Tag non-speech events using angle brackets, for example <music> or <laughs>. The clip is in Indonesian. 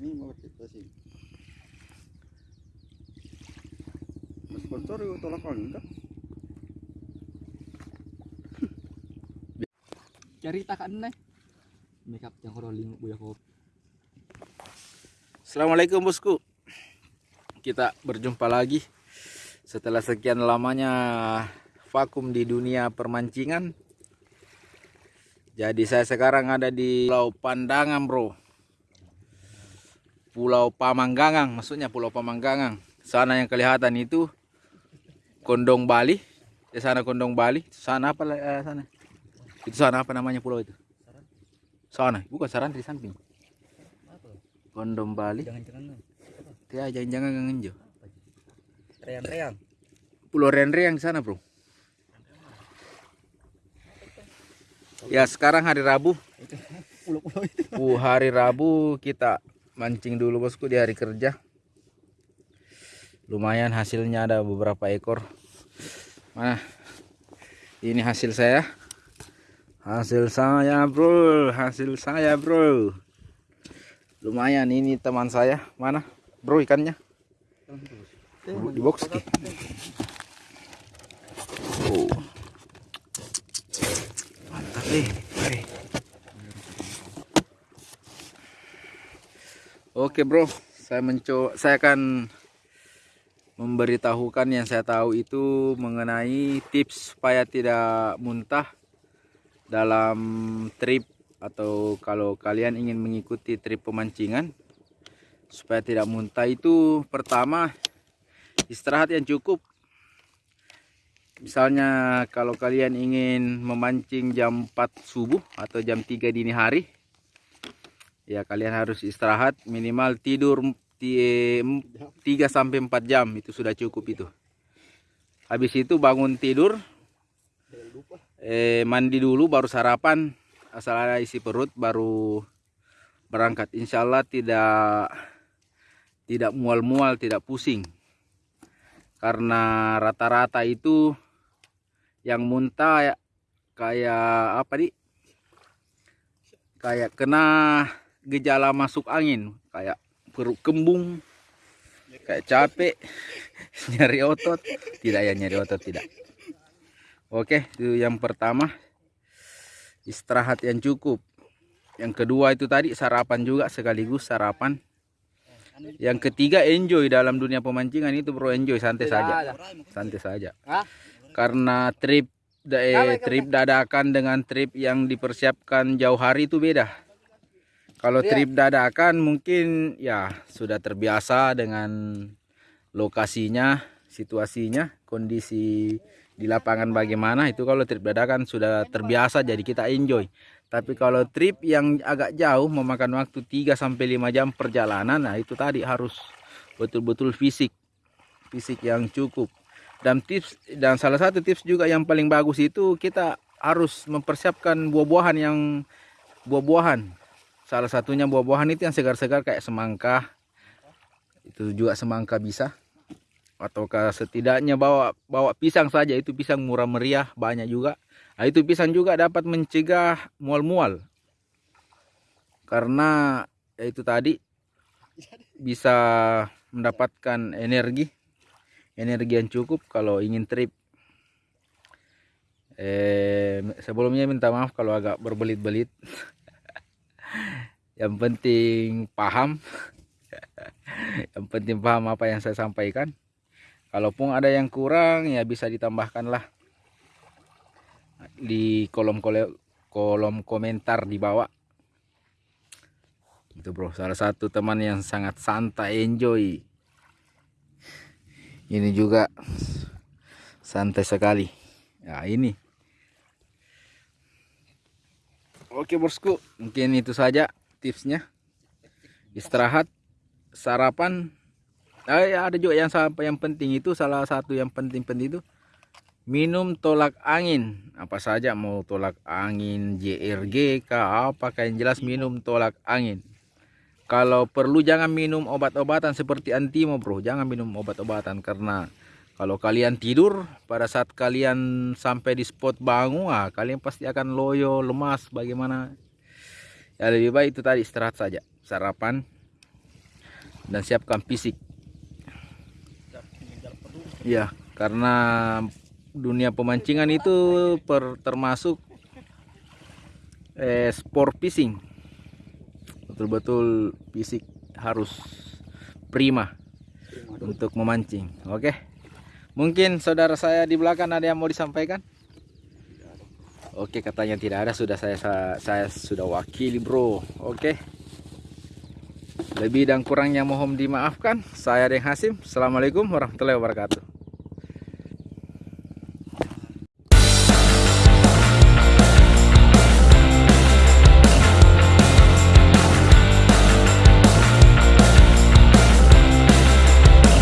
ini mau kita sih sponsor itu tolak angin kah Cerita kan nih. Makeup yang rolling buya kopi. Assalamualaikum bosku. Kita berjumpa lagi Setelah sekian lamanya vakum di dunia permancingan. Jadi saya sekarang ada di Pulau Pandangan bro Pulau Pamanggangang Maksudnya Pulau Pamanggangang Sana yang kelihatan itu Kondong Bali Di sana Kondong Bali Sana apa eh, sana Itu sana apa namanya pulau itu Sana bukan Saran di samping Kondom Bali Jangan-jangan Ya, jangan-jangan ngangen jo. reang-reang. Pulau Renre yang sana, Bro. Ya, sekarang hari Rabu. Pulau-pulau itu. Uh, hari Rabu kita mancing dulu, Bosku, di hari kerja. Lumayan hasilnya ada beberapa ekor. Mana? Ini hasil saya. Hasil saya, Bro. Hasil saya, Bro. Lumayan ini teman saya. Mana? Bro ikannya? di box ki. Oh. Mantap nih. Oke bro, saya mencoba, saya akan memberitahukan yang saya tahu itu mengenai tips supaya tidak muntah dalam trip atau kalau kalian ingin mengikuti trip pemancingan supaya tidak muntah itu pertama istirahat yang cukup. Misalnya kalau kalian ingin memancing jam 4 subuh atau jam 3 dini hari ya kalian harus istirahat minimal tidur 3 sampai 4 jam. Itu sudah cukup itu. Habis itu bangun tidur. Eh, mandi dulu baru sarapan. Asal ada isi perut baru berangkat. Insya Allah tidak tidak mual-mual tidak pusing. Karena rata-rata itu yang muntah ya, kayak apa nih kayak kena gejala masuk angin kayak perut kembung kayak capek <laughs> nyari otot. Tidak ya nyari otot tidak. Oke itu yang pertama. Istirahat yang cukup. Yang kedua itu tadi sarapan juga sekaligus sarapan. Yang ketiga enjoy dalam dunia pemancingan itu bro enjoy santai saja. santai saja. Karena trip eh, trip dadakan dengan trip yang dipersiapkan jauh hari itu beda kalau trip dadakan mungkin ya sudah terbiasa dengan lokasinya situasinya kondisi di lapangan bagaimana itu kalau trip dadakan sudah terbiasa jadi kita enjoy tapi kalau trip yang agak jauh memakan waktu 3 sampai 5 jam perjalanan, nah itu tadi harus betul-betul fisik. Fisik yang cukup. Dan tips dan salah satu tips juga yang paling bagus itu kita harus mempersiapkan buah-buahan yang buah-buahan. Salah satunya buah-buahan itu yang segar-segar kayak semangka. Itu juga semangka bisa. Ataukah setidaknya bawa bawa pisang saja itu pisang murah meriah banyak juga. Nah, itu pisang juga dapat mencegah mual-mual. Karena ya itu tadi bisa mendapatkan energi. Energi yang cukup kalau ingin trip. Eh, sebelumnya minta maaf kalau agak berbelit-belit. <laughs> yang penting paham. <laughs> yang penting paham apa yang saya sampaikan. Kalaupun ada yang kurang ya bisa ditambahkan lah di kolom kolom komentar di bawah. Itu bro salah satu teman yang sangat santai enjoy. Ini juga santai sekali. Ya ini. Oke bosku. Mungkin itu saja tipsnya. Istirahat sarapan. Eh, ada juga yang sampai yang penting itu salah satu yang penting-penting itu minum tolak angin. Apa saja mau tolak angin JRG kah apa yang jelas minum tolak angin. Kalau perlu jangan minum obat-obatan seperti antimo bro. Jangan minum obat-obatan karena kalau kalian tidur pada saat kalian sampai di spot bangun ah, kalian pasti akan loyo lemas bagaimana ya lebih baik itu tadi istirahat saja sarapan dan siapkan fisik. Ya, karena dunia pemancingan itu per, termasuk eh, sport fishing. Betul-betul fisik harus prima untuk memancing. Oke. Mungkin saudara saya di belakang ada yang mau disampaikan? Oke, katanya tidak ada. Sudah saya saya, sudah wakili, Bro. Oke. Lebih dan kurangnya mohon dimaafkan. Saya Deng Hasim. Assalamualaikum warahmatullahi wabarakatuh.